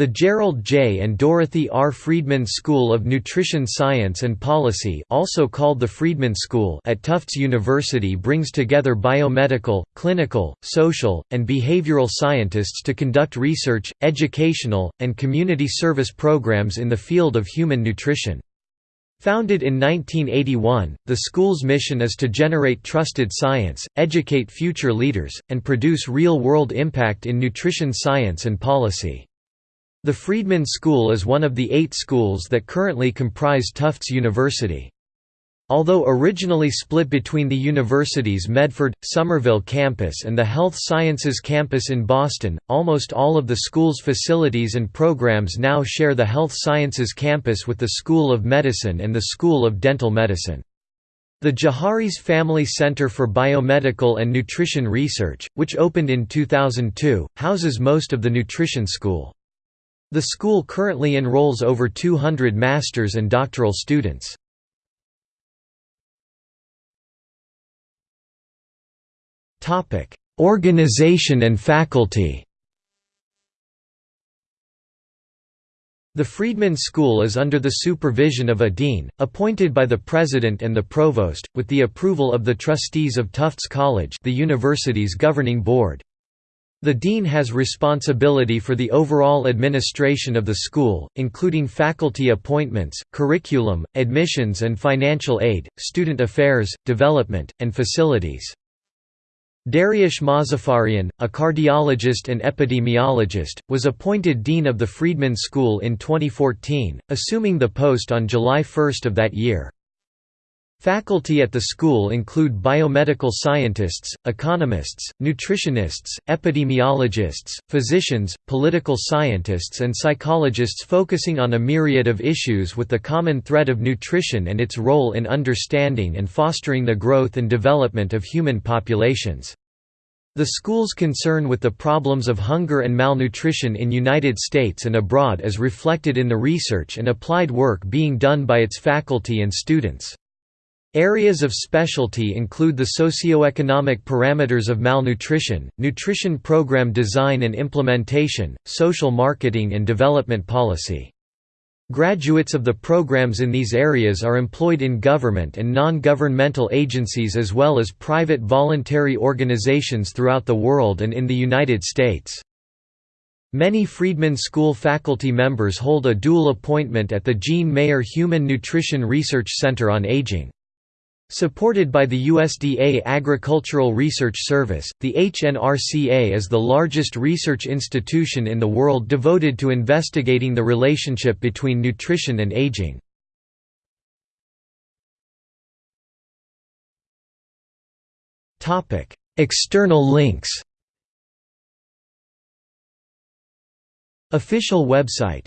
The Gerald J. and Dorothy R. Friedman School of Nutrition Science and Policy also called the Friedman School at Tufts University brings together biomedical, clinical, social, and behavioral scientists to conduct research, educational, and community service programs in the field of human nutrition. Founded in 1981, the school's mission is to generate trusted science, educate future leaders, and produce real-world impact in nutrition science and policy. The Friedman School is one of the eight schools that currently comprise Tufts University. Although originally split between the university's Medford, Somerville campus and the Health Sciences campus in Boston, almost all of the school's facilities and programs now share the Health Sciences campus with the School of Medicine and the School of Dental Medicine. The Jaharis Family Center for Biomedical and Nutrition Research, which opened in 2002, houses most of the nutrition school. The school currently enrolls over 200 master's and doctoral students. Organization and faculty The Friedman School is under the supervision of a dean, appointed by the president and the provost, with the approval of the trustees of Tufts College the university's governing board. The dean has responsibility for the overall administration of the school, including faculty appointments, curriculum, admissions and financial aid, student affairs, development, and facilities. Dariush Mozaffarian, a cardiologist and epidemiologist, was appointed dean of the Friedman School in 2014, assuming the post on July 1 of that year. Faculty at the school include biomedical scientists, economists, nutritionists, epidemiologists, physicians, political scientists and psychologists focusing on a myriad of issues with the common thread of nutrition and its role in understanding and fostering the growth and development of human populations. The school's concern with the problems of hunger and malnutrition in United States and abroad is reflected in the research and applied work being done by its faculty and students. Areas of specialty include the socioeconomic parameters of malnutrition, nutrition program design and implementation, social marketing and development policy. Graduates of the programs in these areas are employed in government and non-governmental agencies as well as private voluntary organizations throughout the world and in the United States. Many Friedman School faculty members hold a dual appointment at the Jean Mayer Human Nutrition Research Center on Aging. Supported by the USDA Agricultural Research Service, the HNRCA is the largest research institution in the world devoted to investigating the relationship between nutrition and aging. External links Official website